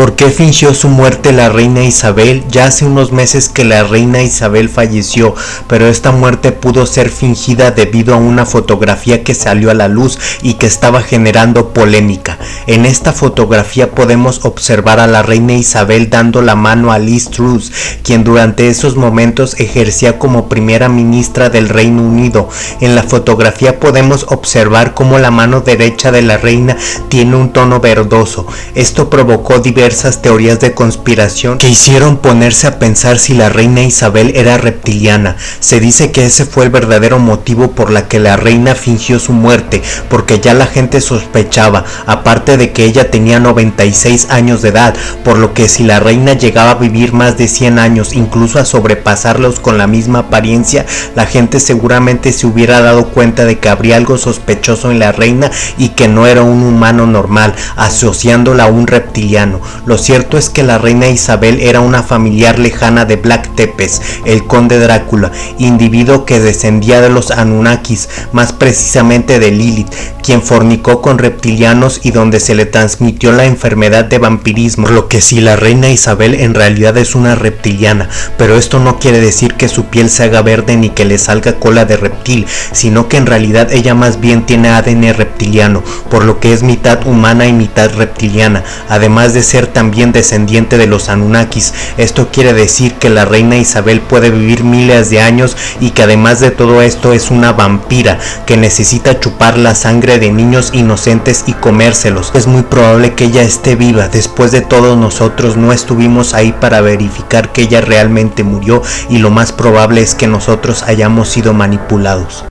¿Por qué fingió su muerte la reina Isabel? Ya hace unos meses que la reina Isabel falleció, pero esta muerte pudo ser fingida debido a una fotografía que salió a la luz y que estaba generando polémica. En esta fotografía podemos observar a la reina Isabel dando la mano a Liz Truss, quien durante esos momentos ejercía como primera ministra del Reino Unido. En la fotografía podemos observar cómo la mano derecha de la reina tiene un tono verdoso. Esto provocó diversas diversas teorías de conspiración que hicieron ponerse a pensar si la reina Isabel era reptiliana. Se dice que ese fue el verdadero motivo por la que la reina fingió su muerte, porque ya la gente sospechaba, aparte de que ella tenía 96 años de edad, por lo que si la reina llegaba a vivir más de 100 años, incluso a sobrepasarlos con la misma apariencia, la gente seguramente se hubiera dado cuenta de que habría algo sospechoso en la reina y que no era un humano normal, asociándola a un reptiliano. Lo cierto es que la reina Isabel era una familiar lejana de Black Tepes, el conde Drácula, individuo que descendía de los Anunnakis, más precisamente de Lilith, quien fornicó con reptilianos y donde se le transmitió la enfermedad de vampirismo, lo que si la reina Isabel en realidad es una reptiliana, pero esto no quiere decir que su piel se haga verde ni que le salga cola de reptil, sino que en realidad ella más bien tiene ADN reptiliano, por lo que es mitad humana y mitad reptiliana, además de también descendiente de los Anunnakis. Esto quiere decir que la reina Isabel puede vivir miles de años y que además de todo esto es una vampira que necesita chupar la sangre de niños inocentes y comérselos. Es muy probable que ella esté viva. Después de todo nosotros no estuvimos ahí para verificar que ella realmente murió y lo más probable es que nosotros hayamos sido manipulados.